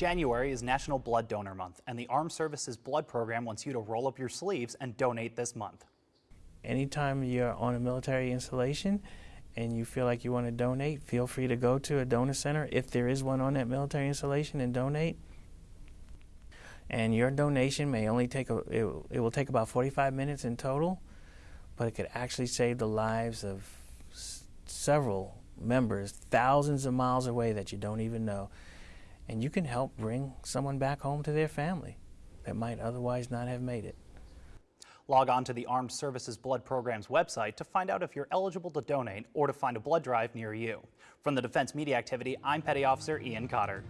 January is National Blood Donor Month, and the Armed Services Blood Program wants you to roll up your sleeves and donate this month. Anytime you're on a military installation and you feel like you want to donate, feel free to go to a donor center if there is one on that military installation and donate. And your donation may only take a, it, it will take about 45 minutes in total, but it could actually save the lives of several members thousands of miles away that you don't even know. And you can help bring someone back home to their family that might otherwise not have made it. Log on to the Armed Services Blood Program's website to find out if you're eligible to donate or to find a blood drive near you. From the Defense Media Activity, I'm Petty Officer Ian Cotter.